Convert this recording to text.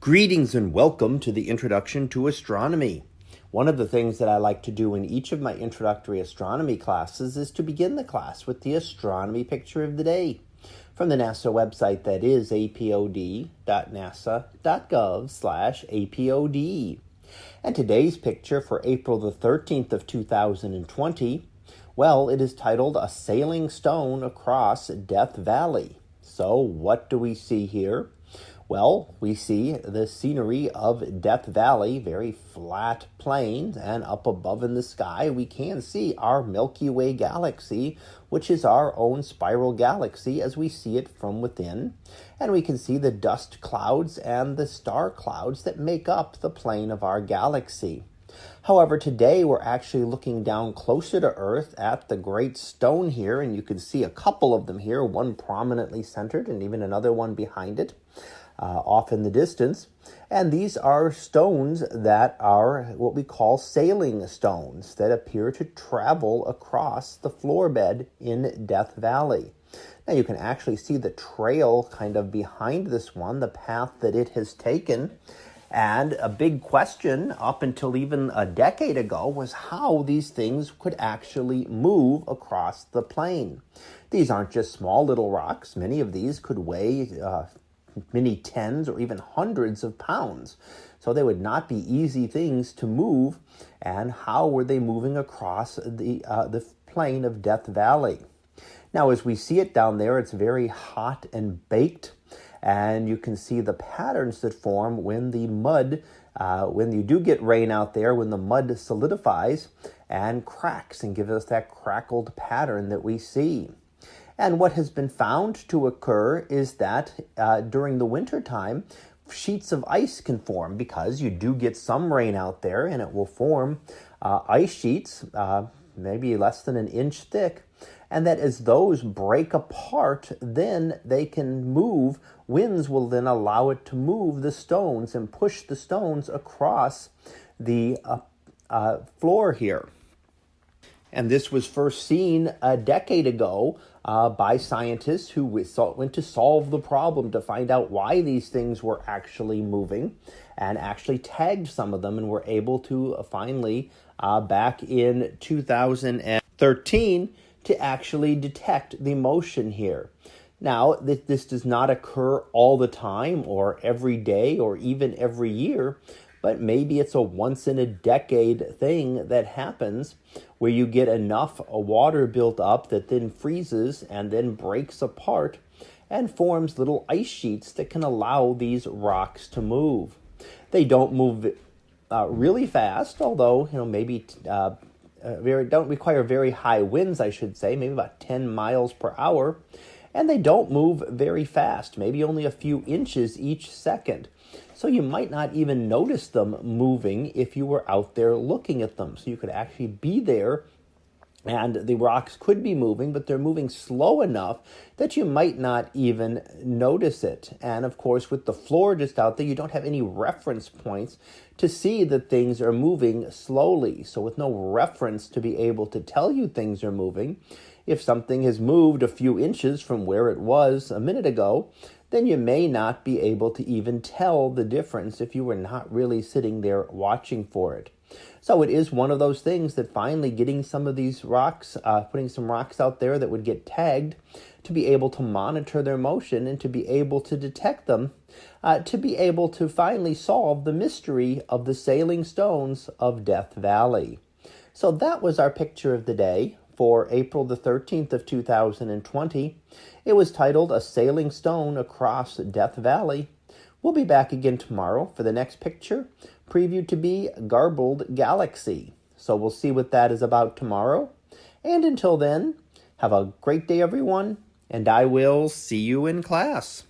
Greetings and welcome to the Introduction to Astronomy. One of the things that I like to do in each of my introductory astronomy classes is to begin the class with the astronomy picture of the day from the NASA website that is apod.nasa.gov slash apod. And today's picture for April the 13th of 2020, well, it is titled A Sailing Stone Across Death Valley. So what do we see here? Well, we see the scenery of Death Valley, very flat plains, and up above in the sky, we can see our Milky Way galaxy, which is our own spiral galaxy as we see it from within. And we can see the dust clouds and the star clouds that make up the plane of our galaxy. However, today we're actually looking down closer to Earth at the Great Stone here, and you can see a couple of them here, one prominently centered and even another one behind it uh, off in the distance. And these are stones that are what we call sailing stones that appear to travel across the floor bed in Death Valley. Now you can actually see the trail kind of behind this one, the path that it has taken. And a big question up until even a decade ago was how these things could actually move across the plain. These aren't just small little rocks. Many of these could weigh uh, many tens or even hundreds of pounds. So they would not be easy things to move. And how were they moving across the, uh, the plain of Death Valley? Now, as we see it down there, it's very hot and baked. And you can see the patterns that form when the mud, uh, when you do get rain out there, when the mud solidifies and cracks and gives us that crackled pattern that we see. And what has been found to occur is that uh, during the winter time, sheets of ice can form because you do get some rain out there and it will form uh, ice sheets, uh, maybe less than an inch thick. And that as those break apart, then they can move. Winds will then allow it to move the stones and push the stones across the uh, uh, floor here. And this was first seen a decade ago uh, by scientists who went to solve the problem to find out why these things were actually moving and actually tagged some of them and were able to uh, finally, uh, back in 2013, to actually detect the motion here. Now, this does not occur all the time or every day or even every year, but maybe it's a once in a decade thing that happens where you get enough water built up that then freezes and then breaks apart and forms little ice sheets that can allow these rocks to move. They don't move uh, really fast, although you know maybe uh, uh, very don't require very high winds, I should say, maybe about 10 miles per hour, and they don't move very fast, maybe only a few inches each second. So you might not even notice them moving if you were out there looking at them. So you could actually be there and the rocks could be moving, but they're moving slow enough that you might not even notice it. And of course, with the floor just out there, you don't have any reference points to see that things are moving slowly. So with no reference to be able to tell you things are moving, if something has moved a few inches from where it was a minute ago, then you may not be able to even tell the difference if you were not really sitting there watching for it. So it is one of those things that finally getting some of these rocks, uh, putting some rocks out there that would get tagged to be able to monitor their motion and to be able to detect them, uh, to be able to finally solve the mystery of the sailing stones of Death Valley. So that was our picture of the day for April the 13th of 2020. It was titled A Sailing Stone Across Death Valley. We'll be back again tomorrow for the next picture, previewed to be Garbled Galaxy. So we'll see what that is about tomorrow. And until then, have a great day, everyone, and I will see you in class.